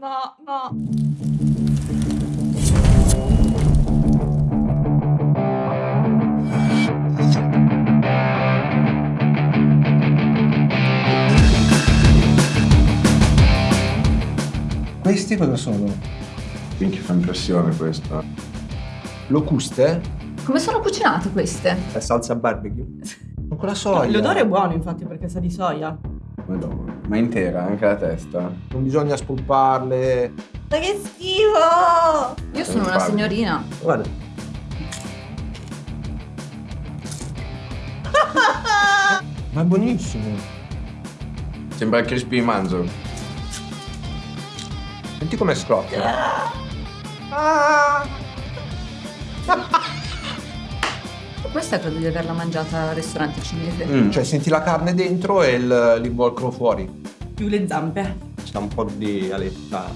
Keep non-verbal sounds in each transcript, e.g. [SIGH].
no, no. Questi cosa sono? Minchia fa impressione questa. Locuste? Come sono cucinate queste? È salsa barbecue. Ma [LAUGHS] con la soia? L'odore è buono, infatti, perché sa di soia. Madonna. Ma intera, anche la testa. Non bisogna spolparle. Ma che schifo! Io sono una parli. signorina. Guarda, Ma è buonissimo. Sembra il crispy manzo. Senti come scoppia. [LAUGHS] Questa credo di averla mangiata al ristorante cinese. Mm. Cioè, senti la carne dentro e il- l'involucro fuori. Più le zampe. c'è un po' di aletta.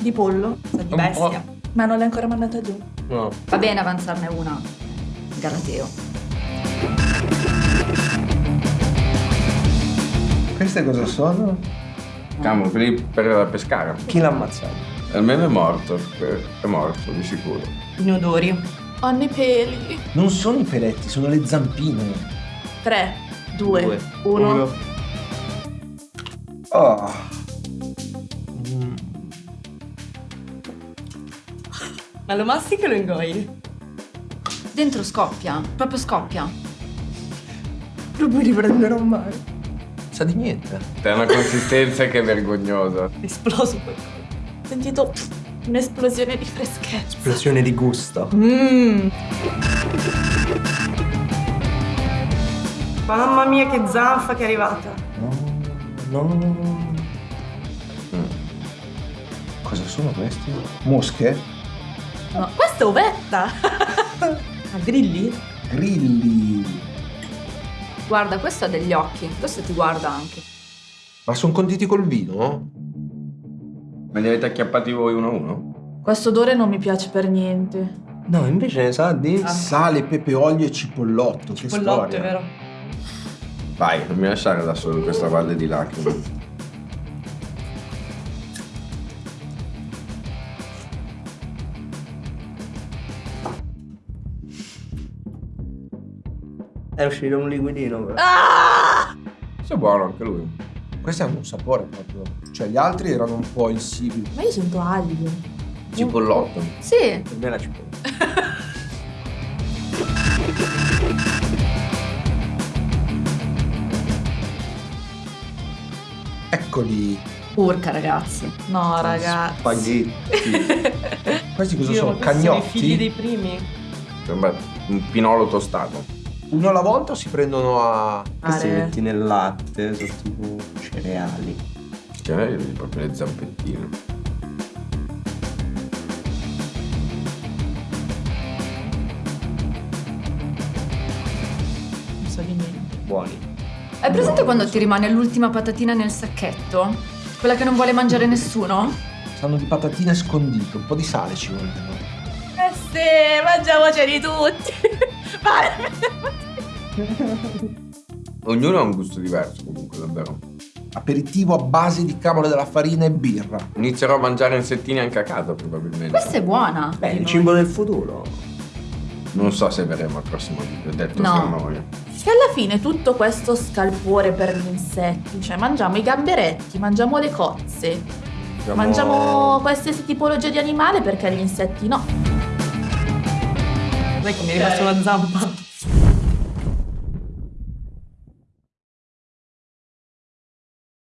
Di pollo, sa di bestia. Ma non l'hai ancora mandata giù. No. Va bene avanzarne una. Galateo. Queste cosa sono? Camo, quelli per pescare. Chi l'ha ammazzato? Almeno è morto. È morto, di sicuro. Inodori. Hanno i peli. Non sono i peletti, sono le zampine. 3, 2, Due. 1. Oh. Mm. Ma lo mastichi o lo ingoi? Dentro scoppia. Proprio scoppia. Mi riprenderò mai. Sa di niente. È una consistenza che è vergognosa. Esploso sentito un'esplosione di freschezza. Esplosione di gusto. Mmm. Mamma mia che zanfa che è arrivata. No, no. Mm. Cosa sono questi? Mosche? No, questa è uvetta. A [LAUGHS] grilli? Grilli. Guarda, questo ha degli occhi. Questo ti guarda anche. Ma sono conditi col vino? Ma li avete acchiappati voi uno a uno? Questo odore non mi piace per niente. No, invece ne sa di... Ah. Sale, pepe, olio e cipollotto. che Cipollotto, storia. è vero? Vai, non mi lasciare da solo in questa valle di lacrime. È uscito un liquidino però. Ah! È buono anche lui. Questi hanno un sapore proprio. Cioè, gli altri erano un po' insibili. Ma io sento aglio. Cipollotto. Sì. Per me la cipolla. [LAUGHS] Eccoli. Urca, ragazzi. No, ragazzi. Spaghetti. [LAUGHS] Questi cosa Dio, sono? questi sono i Cagnotti? figli dei primi. Sembra un pinolo tostato. Uno alla volta o si prendono a... Questi li Are. metti nel latte, sono tipo cereali. Cioè, proprio le zampettine. Non so di niente. Buoni. Hai presente quando ti rimane l'ultima patatina nel sacchetto? Quella che non vuole mangiare nessuno? Sanno di patatine scondite, un po' di sale ci vuole. Eh sì, mangiamoceli tutti. [LAUGHS] Vai. Ognuno ha un gusto diverso comunque, davvero. Aperitivo a base di cavolo della farina e birra. Inizierò a mangiare insettini anche a casa probabilmente. Questa è buona. Beh, Di il cibo del futuro. Non so se verremo al prossimo video, detto No. fra noi. Che alla fine tutto questo scalpore per gli insetti, cioè mangiamo i gamberetti, mangiamo le cozze, Siamo- mangiamo qualsiasi tipologia di animale perché gli insetti no. Sai che mi è rimasta una zampa?